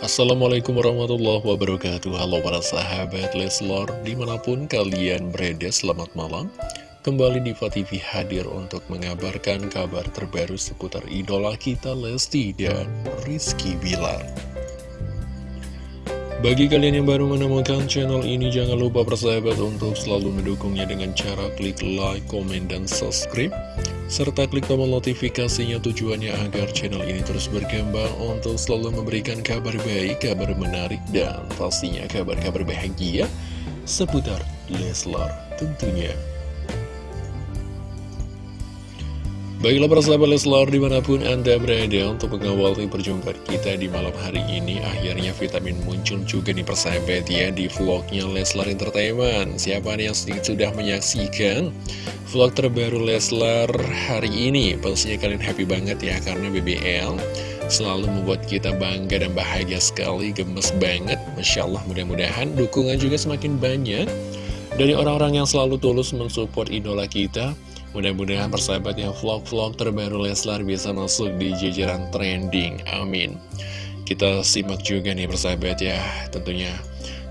Assalamualaikum warahmatullahi wabarakatuh. Halo para sahabat Leslor Di mana pun kalian berada selamat malam. Kembali di TV hadir untuk mengabarkan kabar terbaru seputar idola kita Lesti dan Rizky Bilar. Bagi kalian yang baru menemukan channel ini, jangan lupa persahabat untuk selalu mendukungnya dengan cara klik like, komen, dan subscribe. Serta klik tombol notifikasinya tujuannya agar channel ini terus berkembang untuk selalu memberikan kabar baik, kabar menarik, dan pastinya kabar-kabar bahagia seputar Leslar tentunya. Baiklah para sahabat Leslar di mana pun Anda berada untuk mengawali perjumpaan kita di malam hari ini. Akhirnya vitamin muncul juga nih persahabat ya di vlognya Leslar Entertainment. Siapa nih yang sudah menyaksikan vlog terbaru Leslar hari ini? Pastinya kalian happy banget ya karena BBL selalu membuat kita bangga dan bahagia sekali Gemes banget. Masya Allah mudah-mudahan dukungan juga semakin banyak. Dari orang-orang yang selalu tulus mensupport idola kita Mudah-mudahan persahabat yang vlog-vlog terbaru Leslar bisa masuk di jajaran trending. Amin. Kita simak juga nih persahabat ya, tentunya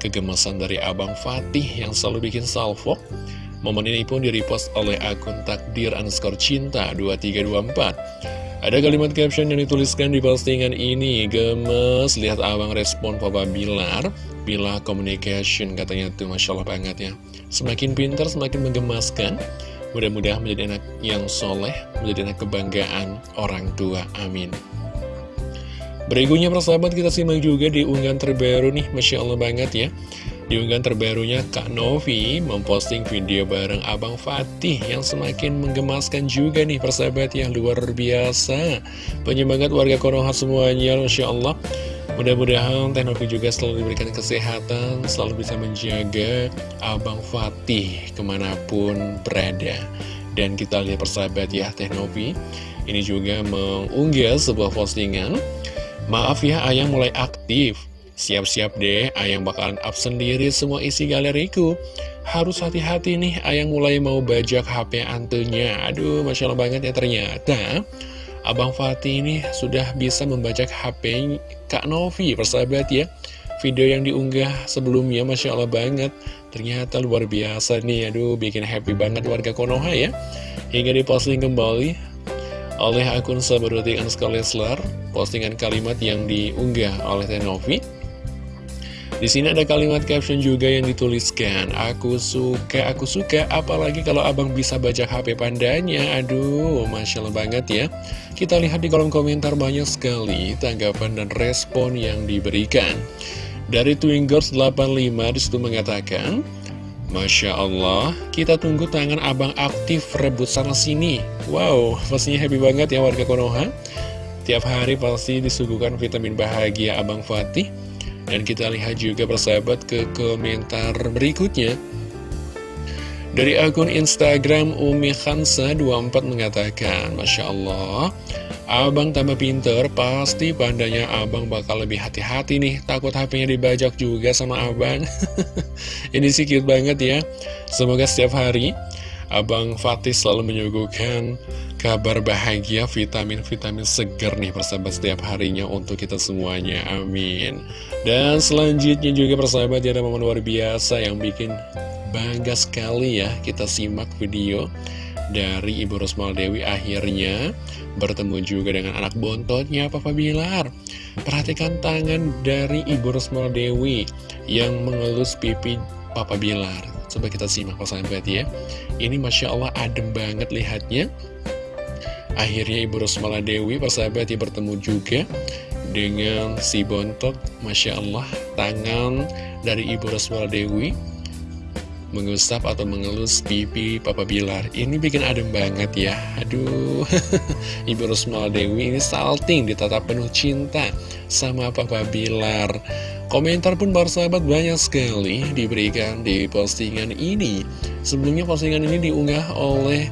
kegemesan dari Abang Fatih yang selalu bikin salvo. Momen ini pun direpost oleh akun takdir underscore cinta 2324. Ada kalimat caption yang dituliskan di postingan ini, gemes, lihat abang respon Papa Bilar, Bila Communication katanya tuh Masya Allah banget ya. Semakin pintar, semakin menggemaskan. Mudah-mudahan menjadi anak yang soleh, menjadi anak kebanggaan orang tua. Amin. Berikutnya persahabat kita simak juga di unggahan terbaru nih, Masya Allah banget ya. Di unggahan terbarunya Kak Novi memposting video bareng Abang Fatih yang semakin menggemaskan juga nih persahabat yang luar biasa. Penyemangat warga Konoha semuanya, Masya Allah. Mudah-mudahan Teknovi juga selalu diberikan kesehatan, selalu bisa menjaga Abang Fatih ke mana pun berada. Dan kita lihat persahabat ya Teknovi, ini juga mengunggah sebuah postingan. Maaf ya ayang mulai aktif, siap-siap deh ayang bakalan up sendiri semua isi galeriku. Harus hati-hati nih ayang mulai mau bajak HP antunya. Aduh Masya Allah banget ya ternyata. Abang Fatih ini sudah bisa membaca HP Kak Novi, persahabat ya. Video yang diunggah sebelumnya, Masya Allah banget. Ternyata luar biasa nih, aduh bikin happy banget warga Konoha ya. Hingga diposting kembali oleh akun Anskar Leslar, postingan kalimat yang diunggah oleh Tenovi. Di sini ada kalimat caption juga yang dituliskan, Aku suka, aku suka, apalagi kalau abang bisa baca HP pandanya. Aduh, Masya Allah banget ya. Kita lihat di kolom komentar banyak sekali tanggapan dan respon yang diberikan. Dari Twingers 85 di situ mengatakan, Masya Allah, kita tunggu tangan abang aktif rebut sana sini. Wow, pastinya happy banget ya warga Konoha. Tiap hari pasti disuguhkan vitamin bahagia abang Fatih dan kita lihat juga persahabat ke komentar berikutnya. Dari akun Instagram Umi Khansa 24 mengatakan, Masya Allah, abang tambah pinter, pasti pandanya abang bakal lebih hati-hati nih, takut HP-nya dibajak juga sama abang. Ini sih cute banget ya. Semoga setiap hari Abang Fatih selalu menyuguhkan kabar bahagia, vitamin-vitamin segar nih persahabat setiap harinya untuk kita semuanya. Amin. Dan selanjutnya juga persahabat ada momen luar biasa yang bikin bangga sekali ya. Kita simak video dari Ibu Rosmal Dewi akhirnya bertemu juga dengan anak bontotnya Papa Bilar. Perhatikan tangan dari Ibu Rosmal Dewi yang mengelus pipi Papa Bilar. Coba kita simak persahabat ya Ini Masya Allah adem banget lihatnya Akhirnya Ibu Rosmala Dewi persahabat bertemu juga Dengan si bontot Masya Allah Tangan dari Ibu Rosmala Dewi Mengusap atau mengelus pipi Papa Bilar. Ini bikin adem banget ya. Aduh Ibu Rosmala Dewi ini salting ditatap penuh cinta Sama Papa Bilar. Komentar pun para sahabat banyak sekali diberikan di postingan ini. Sebelumnya postingan ini diunggah oleh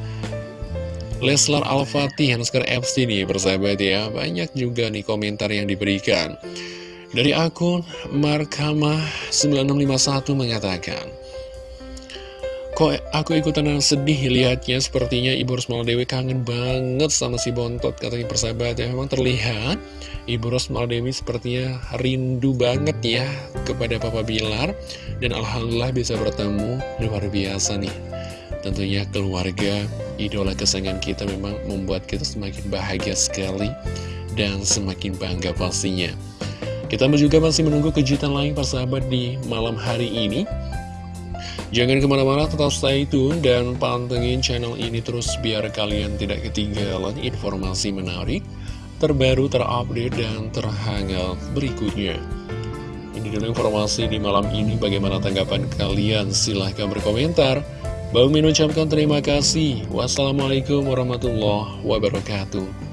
Leslar Al-Fatih Hanskar FC nih persahabat ya. Banyak juga nih komentar yang diberikan. Dari akun Markamah 9651 mengatakan, Kok aku ikutan sedih lihatnya sepertinya Ibu Rosmal Dewi kangen banget sama si Bontot katanya persahabat ya memang terlihat Ibu Rosmal Dewi sepertinya rindu banget ya kepada Papa Bilar dan Alhamdulillah bisa bertemu luar biasa nih tentunya keluarga idola kesayangan kita memang membuat kita semakin bahagia sekali dan semakin bangga pastinya kita juga masih menunggu kejutan lain persahabat di malam hari ini Jangan ke mana-mana tetap stay tune dan pantengin channel ini terus biar kalian tidak ketinggalan informasi menarik, terbaru, terupdate, dan terhangat berikutnya. Ini dulu informasi di malam ini, bagaimana tanggapan kalian? Silahkan berkomentar. Bang Min ucapkan terima kasih. Wassalamualaikum warahmatullahi wabarakatuh.